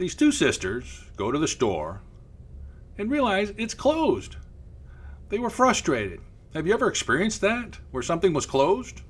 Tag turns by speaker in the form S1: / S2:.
S1: These two sisters go to the store and realize it's closed. They were frustrated. Have you ever experienced that, where something was closed?